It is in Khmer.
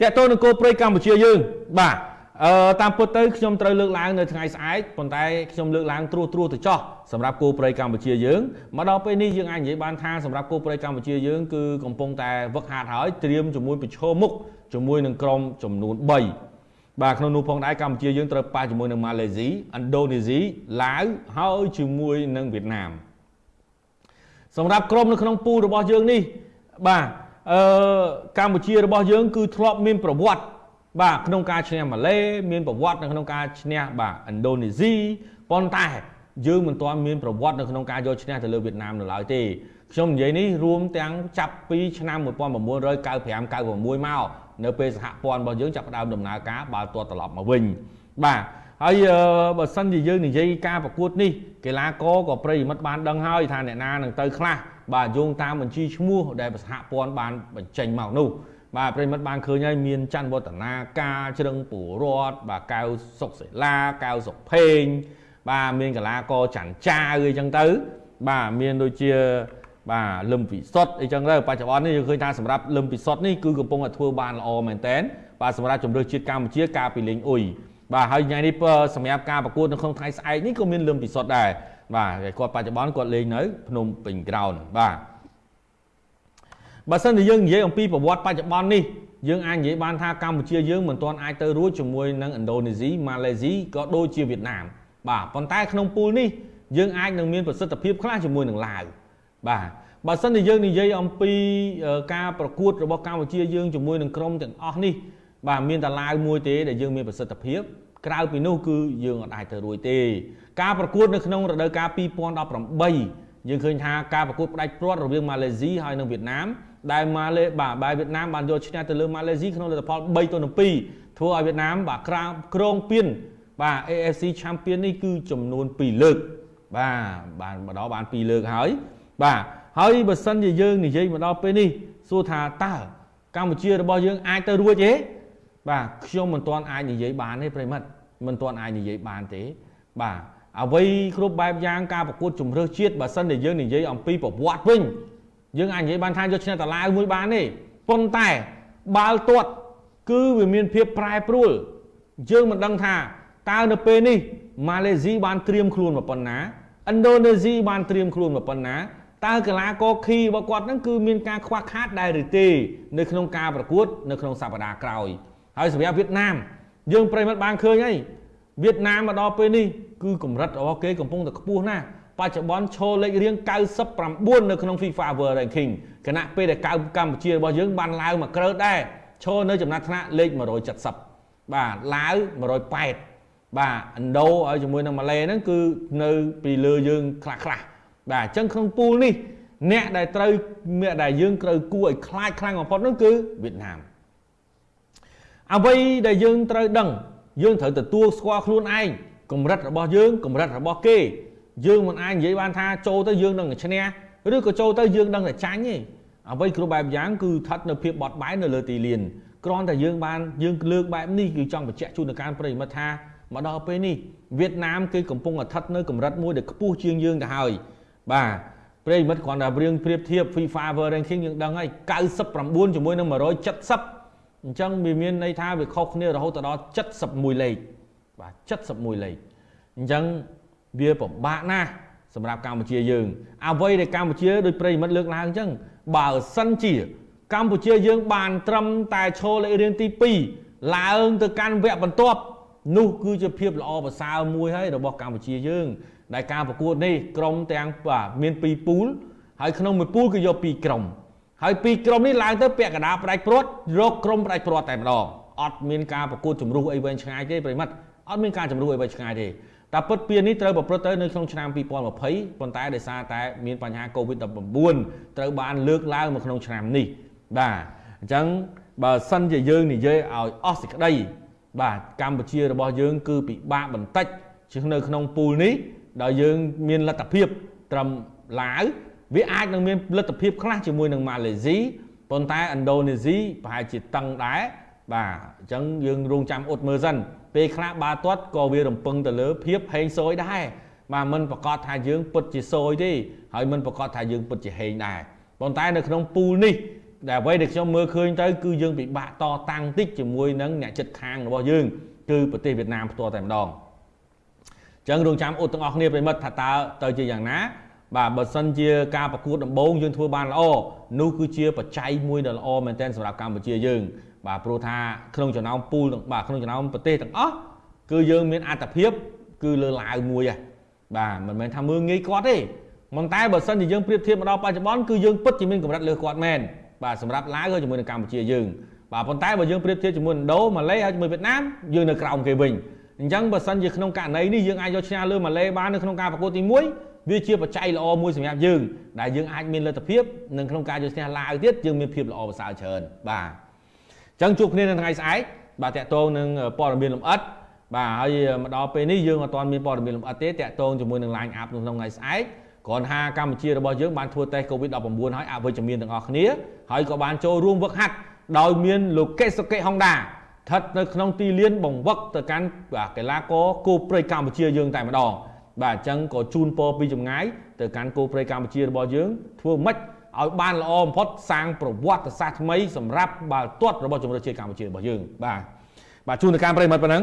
តើតើនគរព្រៃកម្ពុជាយើង បាទអឺតាមពិតទៅខ្ញុំត្រូវលើកឡើងនៅថ្ងៃស្អែកប៉ុន្តែខ្ញុំលើកឡើងត្រួសត្រួសទៅចោះសម្រាប់គោព្រៃកម្ពុជាយើងមកដល់ពេលនេះយើងអាចនិយាយបានថាសម្រាប់គោព្រៃកម្ពុជាយើងគឺកំពុងតែវឹកហាត់ហើយត្រៀមជាមួយប្រឈមមុខជាមួយនឹងក្រុមចំនួន3បាទក្នុងនោះផងដែរកម្ពុជាយើងត្រូវប៉ះជាមួយនឹងម៉ាឡេស៊ីឥណ្ឌូនេស៊ីឡាវហើយជាមួយនឹងវៀតណាមសម្រាប់ក្រុមនៅក្នុងពូលរបស់យើងនេះបាទ អឺកម្ពុជារបស់យើង គឺធ្លាប់មានប្រវត្តិបាទក្នុងការឈ្នះម៉ាឡេមានប្រវត្តិនៅក្នុងការឈ្នះបាទឥណ្ឌូនេស៊ីប៉ុន្តែយើងមិនទាន់មានប្រវត្តិនៅក្នុងការយកឈ្នះទៅលើវៀតណាមនៅឡើយទេខ្ញុំនិយាយនេះរួមទាំងចាប់ពីឆ្នាំ1995 96មកនៅពេលសហព័ន្ធរបស់យើងចាប់ផ្ដើមដំណើរការបើទាត់ត្រឡប់មកវិញបាទហើយបើសិនជាយើងនិយាយការប្រកួតនេះកីឡាករក៏ប្រិយមិត្តបានដឹងហើយថាអ្នកណានឹងទៅខ្លះ បាទយោងតាមបញ្ជីឈ្មោះដែលសហព័ន្ធបានបញ្ចេញមកនោះបាទប្រិមិត្តបានឃើញហើយមានច័ន្ទវឌ្ឍនាការជ្រឹងពូរតបាទកៅសុកសេឡាកៅសុកភេងបាទមានកលាករច័ន្ទចាវអីចឹងទៅ បាទមានដូចជាបាទលឹមពិសុទ្ធអីចឹងទៅបច្ចុប្បន្ននេះយើងឃើញថាសម្រាប់លឹមពិសុទ្ធនេះគឺកំពុងតែធ្វើបានល្អមែនតែនបាទសម្រាប់ជំរឿជាតិកម្ពុជាការពីលេងអ៊ុយបាទហើយថ្ងៃនេះសម្រាប់ការប្រកួតនៅក្នុងថ្ងៃស្អែកនេះក៏មានលឹមពិសុទ្ធដែរ បាទគាត់បច្ចុប្បន្នគាត់លេងនៅភ្នំពេញក្រោនបាទបើសិនជាយើងនិយាយអំពីប្រវត្តិបច្ចុប្បន្ននេះយើងអាចនិយាយបានថាកម្ពុជាយើងមិនទាន់អាចទៅរួចជាមួយនឹងឥណ្ឌូនេស៊ីម៉ាឡេស៊ីក៏ដូចជាវៀតណាមបាទប៉ុន្តែក្នុងពូលនេះយើងអាចនឹងមានប្រសិទ្ធភាពខ្លះជាមួយនឹងឡាវបាទបើសិនជាយើងនិយាយអំពីការប្រកួតរបស់កម្ពុជាយើងជាមួយនឹងក្រុមទាំងអស់នេះបាទមានតែឡាវមួយទេដែលយើងមានប្រសិទ្ធភាព ក្រៅពីនោះគឺយើងអត់អាចទៅរួចទេ ការប្រកួតនៅក្នុងរដូវកាល2018យើងឃើញថាការប្រកួតផ្ដាច់ព្រាត់រវាងម៉ាឡេស៊ីហើយនិងវៀតណាមដែលម៉ាឡេបាទបែវៀតណាមបានយកឈ្នះទៅលើម៉ាឡេស៊ីក្នុងលទ្ធផល3ទៅ2ធ្វើឲ្យវៀតណាមបាទក្រៅក្រងពៀនបាទ AFC Champion នេះគឺចំនួន2លើក បាទបានមកដល់បាន2លើកហើយ បាទហើយបើសិនជាយើងនិយាយមកដល់ពេលនេះសួរថាតើកម្ពុជារបស់យើងអាចទៅរួចទេ បាទខ្ញុំមិនទាន់អាចនិយាយបានទេប្រិមិត្តមិនទាន់អាចនិយាយបានទេ បាទអ្វីគ្រប់បែបយ៉ាងការប្រកួតជំរឿសជាតិបើសិនជាយើងនិយាយអំពីប្រវត្តិវិញយើងអាចនិយាយបានថាយកឈ្នះតាឡាវមួយបានទេប៉ុន្តែបាល់ទាត់គឺវាមានភាពប្រែប្រួលយើងមិនដឹងថាតើនៅពេលនេះម៉ាឡេស៊ីបានត្រៀមខ្លួនមកប៉ុណ្ណាឥណ្ឌូនេស៊ីបានត្រៀមខ្លួនមកប៉ុណ្ណាតើកីឡាករខីរបស់គាត់ហ្នឹងគឺមានការខ្វះខាតដែរឬទេ នៅក្នុងការប្រកួត នៅក្នុងសប្តាហ៍ក្រោយ ហើយសម្រាប់វៀតណាមយើងប្រិមិត្តបានឃើញហើយវៀតណាមមកដល់ពេលនេះគឺកម្រិតរបស់គេកំពុងតែខ្ពស់ណាស់បច្ចុប្បន្នឈរលេខរៀង99នៅក្នុង FIFA World Ranking គណៈពេលដែលកម្ពុជារបស់យើងបានឡើងមកក្រើតដែរឈរនៅចំណាត់ថ្នាក់លេខ170បាទឡាវ180បាទឥណ្ឌូហើយជាមួយនឹងម៉ាឡេហ្នឹងគឺនៅពីលើយើងខ្លះខ្លះបាទអញ្ចឹងក្នុងពូលនេះអ្នកដែលត្រូវអ្នកដែលយើងត្រូវគួរឲ្យខ្លាចខ្លាំងបំផុតនោះគឺវៀតណាម អ្វីដែលយើងត្រូវដឹង យើងត្រូវទទួលស្គាល់ខ្លួនឯងកម្រិតរបស់យើងកម្រិតរបស់គេ យើងមិនអាចនិយាយបានថាចូលទៅយើងនឹងឈ្នះឬក៏ចូលទៅយើងនឹងតែចាញ់ទេអ្វីគ្រប់បែបយ៉ាងគឺស្ថិតនៅភាពបត់បែននៅលើទីលានគ្រាន់តែយើងបានយើងលើកបែបនេះគឺចង់បញ្ជាក់ជូនដល់ការប្រិយមិត្តថាមកដល់ពេលនេះវៀតណាមគឺកំពុងស្ថិតនៅកម្រិតមួយដែលខ្ពស់ជាងយើងទៅហើយបាទប្រិយមិត្តគ្រាន់តែរៀងប្រៀបធៀប FIFA World Ranking យើងដឹងហើយ99ជាមួយនឹង170 អញ្ចឹងវាមានន័យថាវាខុសគ្នារហូតដល់71លេខបាទ71លេខអញ្ចឹងវាពិបាកណាស់សម្រាប់កម្ពុជាយើង អ្វីដែលកម្ពុជាដោយប្រិមិត្តលើកឡើងអញ្ចឹងបើសិនជា កម្ពុជាយើង បាន ត្រឹមតែឈរលេខរៀងទី2ឡើងទៅកាន់វគ្គបន្ទាប់នោះគឺជាភាពល្អប្រសើរមួយហើយរបស់កម្ពុជាយើង ដែលការប្រកួតនេះក្រុមទាំងបាទមាន2ពូលហើយក្នុងមួយពូលគឺយក2ក្រុម ហើយពីរក្រុមនេះឡើងទៅពាក់កណ្ដាលផ្ដាច់ព្រាត់រកក្រុមផ្ដាច់ព្រាត់តែម្ដងអត់មានការប្រកួតជំរុះអីវែងឆ្ងាយទេប្រិមិត្តអត់មានការជំរុះអីវែងឆ្ងាយទេតែពិតពៀននេះត្រូវប្រព្រឹត្តទៅនៅក្នុងឆ្នាំ2020ប៉ុន្តែដោយសារតែមានបញ្ហា COVID-19 ត្រូវបានលើកឡើងមកក្នុងឆ្នាំនេះបាទអញ្ចឹងបើសិនជាយើងនិយាយឲ្យអស់សេចក្តីបាទកម្ពុជារបស់យើងគឺពិបាកបន្តិចជានៅក្នុងពូលនេះដោយយើងមានលទ្ធភាពត្រឹមឡាវ វាអាចនឹងមានលទ្ធភាពខ្លះជាមួយនឹងម៉ាឡេស៊ីប៉ុន្តែឥណ្ឌូនេស៊ីប្រហែលជាតឹងដែរបាទអញ្ចឹងយើងរងចាំអ៊ុតមើលសិនពេលខ្លះបាល់ទាត់ក៏វារំពឹងទៅលើភាពហេងសូយដែរបាទមិនប្រកាសថាយើងពិតជាសូយទេហើយមិនប្រកាសថាយើងពិតជាហេងដែរប៉ុន្តែនៅក្នុងពូលនេះដែលអ្វីដែលខ្ញុំមើលឃើញទៅគឺយើងពិបាកតតាំងតិចជាមួយនឹងអ្នកចិត្តខាងរបស់យើងគឺប្រទេសវៀតណាមផ្ទាល់តែម្ដងអញ្ចឹងរងចាំអ៊ុតទាំងអស់គ្នាប្រិមិត្តថាតើទៅជាយ៉ាងណា បាទបើសិនជាការប្រកួតដំបូងយើងធ្វើបានល្អនោះគឺជាបច្ច័យមួយដ៏ល្អមែនទែនសម្រាប់កម្ពុជាយើង បាទព្រោះថាក្នុងចំណោមពូលទាំងបាទក្នុងចំណោមប្រទេសទាំងអស់គឺយើងមានអត្តភាព គឺលើឡាវមួយហ៎បាទមិនមែនថាមើងងាយគាត់ទេប៉ុន្តែបើសិនជាយើងប្រៀបធៀបមកដល់បច្ចុប្បន្នគឺយើងពិតជាមានកម្រិតលើគាត់មែនបាទសម្រាប់ឡាវហើយជាមួយនឹងកម្ពុជាយើងបាទប៉ុន្តែបើយើងប្រៀបធៀបជាមួយឥណ្ឌូម៉ាឡេហើយជាមួយវៀតណាមយើងនៅក្រោមគេវិញ អញ្ចឹងបើសិនជាក្នុងករណីនេះយើងអាចយកឈ្នះលើម៉ាឡេបាននៅក្នុងការប្រកួតទី1វាជាបច្ច័យល្អមួយសម្រាប់យើងដែលយើងអាចមានលទ្ធភាពនឹងក្នុងការយកឈ្នះឡាវទៀតយើងមានភាពល្អប្រសើរច្រើនបាទអញ្ចឹងជួបគ្នានៅថ្ងៃស្អែកបាទតកតងនឹងព័ត៌មានលម្អិតបាទហើយមកដល់ពេលនេះយើងអត់ទាន់មានព័ត៌មានលម្អិតទេតកតងជាមួយនឹង line up ក្នុងថ្ងៃស្អែកគ្រាន់ថាកម្ពុជារបស់យើងបានធ្វើតេស្ត COVID-19 ហើយអវិជ្ជមានទាំងអស់គ្នាហើយក៏បានចូលរួមវឹកហាត់ដោយមានលោកកេសុកេហុងដា ស្ថិតនៅក្នុងទីលានបង្វឹកទៅកាន់កីឡាករគោព្រៃកម្ពុជាយើងតែម្ដងបាទអញ្ចឹងក៏ជូនពរពីចម្ងាយទៅកាន់គោព្រៃកម្ពុជារបស់យើងធ្វើម៉េចឲ្យបានល្អបំផុតសាងប្រវត្តិសាស្ត្រថ្មីសម្រាប់បាល់ទាត់របស់ជម្រើសជាតិកម្ពុជារបស់យើងបាទបាទជូនទៅកាន់ប្រិមត្តប៉ុណ្ណឹង